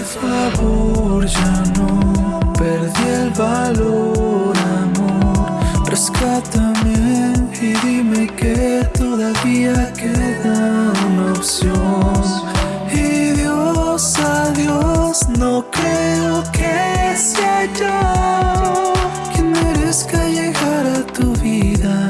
Por favor, ya no perdí el valor, amor. Rescátame y dime que todavía queda una opción. Y Dios, adiós, no creo que sea yo quien merezca llegar a tu vida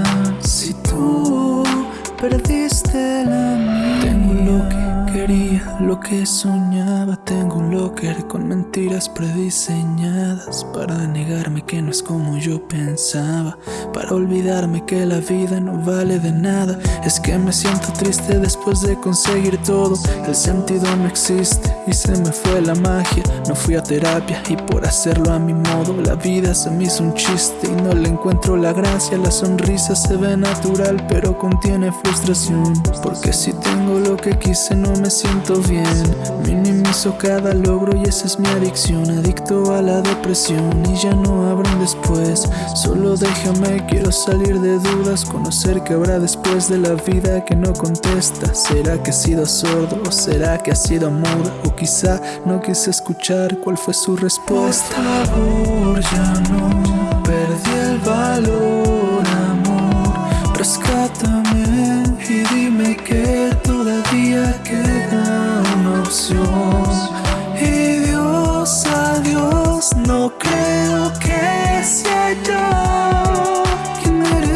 lo que soñaba. Tengo un locker con mentiras prediseñadas para negarme que no es como yo pensaba. Para olvidarme que la vida no vale de nada. Es que me siento triste después de conseguir todo. El sentido no existe y se me fue la magia. No fui a terapia y por hacerlo a mi modo, la vida se me hizo un chiste y no le encuentro la gracia. La sonrisa se ve natural, pero contiene frustración. Porque si tengo lo que quise, no me siento bien. Minimizo cada logro y esa es mi adicción. Adicto a la depresión y ya no habrá después. Solo déjame, quiero salir de dudas. Conocer que habrá después de la vida que no contesta. ¿Será que he sido sordo o será que ha sido muda? O quizá no quise escuchar cuál fue su respuesta. Por ya no perdí el valor, amor. Rescátame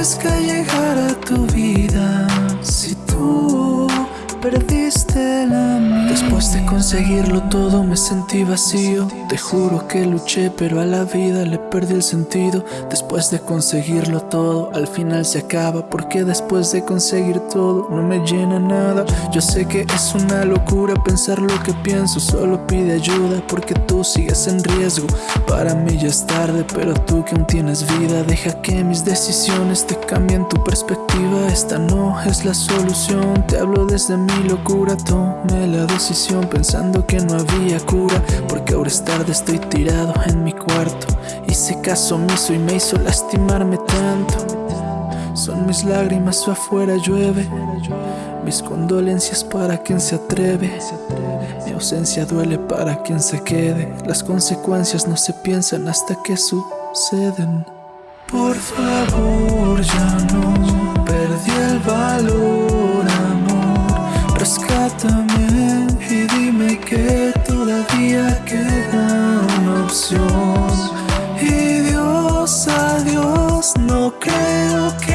quien merezca llegar a tu vida si tú perdiste la. Después de conseguirlo todo me sentí vacío. Te juro que luché, pero a la vida le perdí el sentido. Después de conseguirlo todo, al final se acaba. Porque después de conseguir todo, no me llena nada. Yo sé que es una locura pensar lo que pienso. Solo pide ayuda porque tú sigues en riesgo. Para mí ya es tarde, pero tú que aún tienes vida, deja que mis decisiones te cambien tu perspectiva. Esta no es la solución. Te hablo desde mi locura. Tomé la decisión pensando que no había cura. Porque ahora es tarde, estoy tirado en mi cuarto. Hice caso omiso y me hizo lastimarme tanto. Son mis lágrimas afuera llueve. Mis condolencias para quien se atreve. Mi ausencia duele para quien se quede. Las consecuencias no se piensan hasta que suceden. Por favor, no creo que